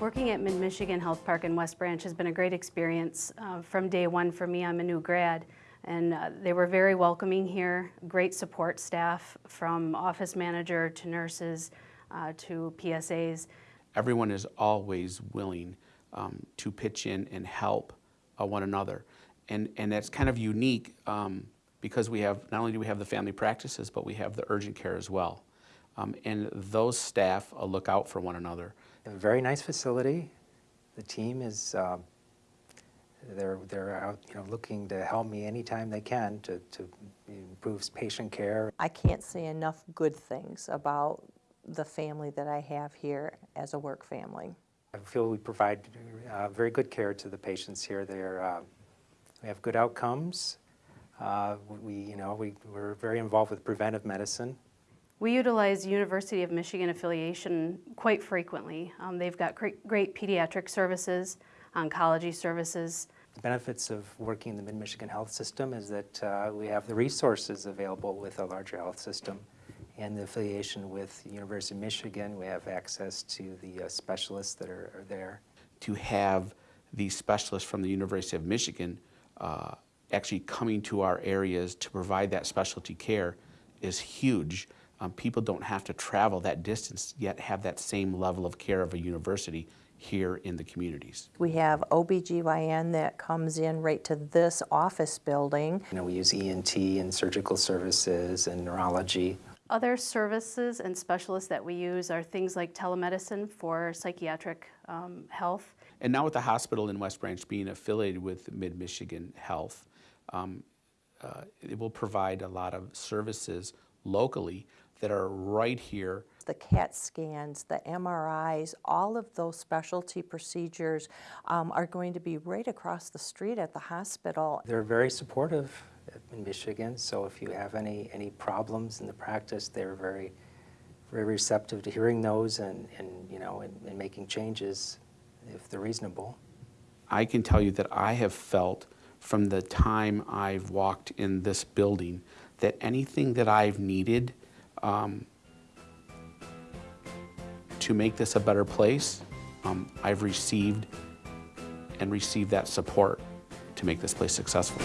Working at Mid-Michigan Health Park in West Branch has been a great experience uh, from day one for me. I'm a new grad, and uh, they were very welcoming here, great support staff from office manager to nurses uh, to PSAs. Everyone is always willing um, to pitch in and help uh, one another. And, and that's kind of unique um, because we have, not only do we have the family practices, but we have the urgent care as well. Um, and those staff uh, look out for one another. A very nice facility. The team is, um, they're, they're out, you know, looking to help me anytime they can to, to improve patient care. I can't say enough good things about the family that I have here as a work family. I feel we provide uh, very good care to the patients here. They're, uh, we have good outcomes. Uh, we, you know, we, we're very involved with preventive medicine. We utilize University of Michigan affiliation quite frequently. Um, they've got great, great pediatric services, oncology services. The benefits of working in the Mid-Michigan health system is that uh, we have the resources available with a larger health system. And the affiliation with University of Michigan, we have access to the uh, specialists that are, are, there. To have these specialists from the University of Michigan uh, actually coming to our areas to provide that specialty care is huge. Um, people don't have to travel that distance yet have that same level of care of a university here in the communities. We have OBGYN that comes in right to this office building. You know, we use ENT and surgical services and neurology. Other services and specialists that we use are things like telemedicine for psychiatric um, health. And now with the hospital in West Branch being affiliated with Mid-Michigan Health, um, uh, it will provide a lot of services locally that are right here. The CAT scans, the MRIs, all of those specialty procedures um, are going to be right across the street at the hospital. They're very supportive in Michigan, so if you have any, any problems in the practice, they're very, very receptive to hearing those and, and you know, and, and making changes if they're reasonable. I can tell you that I have felt from the time I've walked in this building that anything that I've needed um, to make this a better place, um, I've received and received that support to make this place successful.